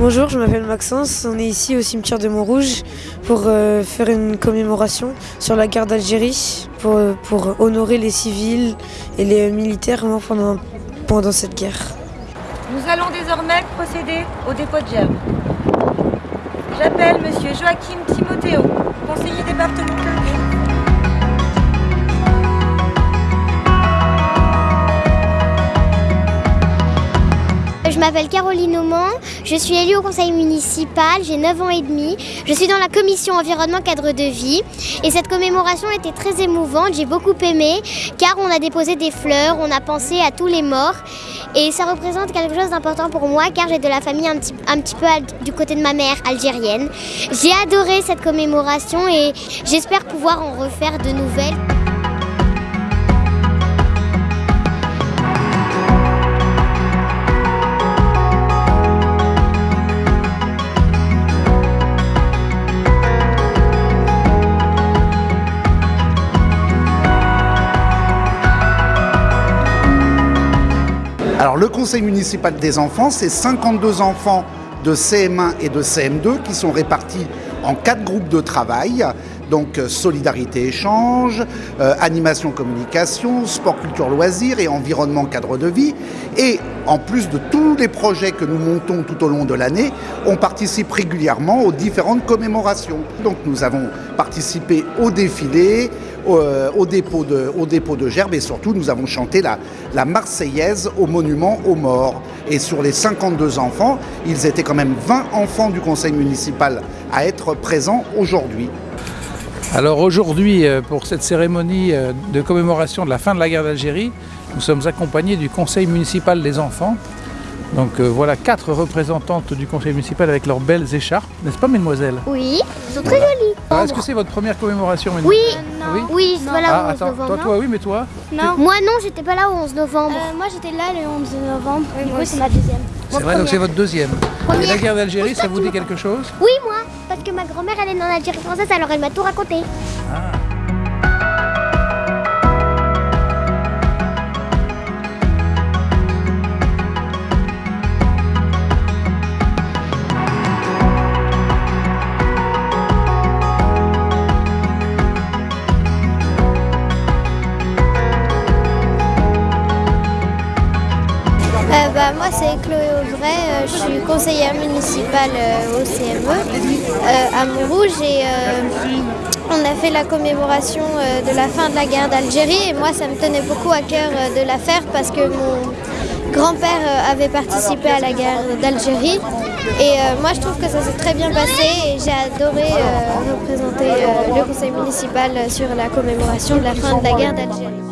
Bonjour, je m'appelle Maxence. On est ici au cimetière de Montrouge pour euh, faire une commémoration sur la guerre d'Algérie, pour, euh, honorer les civils et les militaires morts pendant, cette guerre. Nous allons désormais procéder au dépôt de germes. J'appelle Monsieur Joachim Timothéo, conseiller départemental. M'appelle Caroline Auman, je suis élue au conseil municipal, j'ai 9 ans et demi. Je suis dans la commission environnement cadre de vie et cette commémoration était très émouvante, j'ai beaucoup aimé car on a déposé des fleurs, on a pensé à tous les morts et ça représente quelque chose d'important pour moi car j'ai de la famille un petit peu du côté de ma mère algérienne. J'ai adoré cette commémoration et j'espère pouvoir en refaire de nouvelles. Alors le conseil municipal des enfants, c'est 52 enfants de CM1 et de CM2 qui sont répartis en quatre groupes de travail. Donc euh, solidarité échange, euh, animation communication, sport culture loisirs et environnement cadre de vie. Et en plus de tous les projets que nous montons tout au long de l'année, on participe régulièrement aux différentes commémorations. Donc nous avons participé au défilé, euh, au, dépôt de, au dépôt de gerbes et surtout nous avons chanté la, la Marseillaise au monument aux morts. Et sur les 52 enfants, ils étaient quand même 20 enfants du conseil municipal à être présents aujourd'hui. Alors aujourd'hui, euh, pour cette cérémonie euh, de commémoration de la fin de la guerre d'Algérie, nous sommes accompagnés du conseil municipal des enfants donc euh, voilà quatre représentantes du conseil municipal avec leurs belles écharpes, n'est-ce pas mesdemoiselles? Oui, elles sont très jolies. Ah, Est-ce que c'est votre première commémoration Oui, oui, oui c'est pas là ah, au 11 attends, novembre. Toi, toi, oui, mais toi Non. Moi non, j'étais pas là au 11 novembre. Euh, moi j'étais là le 11 novembre, du coup c'est ma deuxième. C'est vrai, donc c'est votre deuxième. Première. Et la guerre d'Algérie, ça vous dit quelque chose Oui, moi, parce que ma grand-mère elle est en Algérie française, alors elle m'a tout raconté. Ah. Bah, moi c'est Chloé Auvray, euh, je suis conseillère municipale euh, au CME euh, à Montrouge et on a fait la commémoration de la fin de la guerre d'Algérie. Et moi ça me tenait beaucoup à cœur de la faire parce que mon grand-père avait participé à la guerre d'Algérie. Et moi je trouve que ça s'est très bien passé et j'ai adoré représenter le conseil municipal sur la commémoration de la fin de la guerre d'Algérie.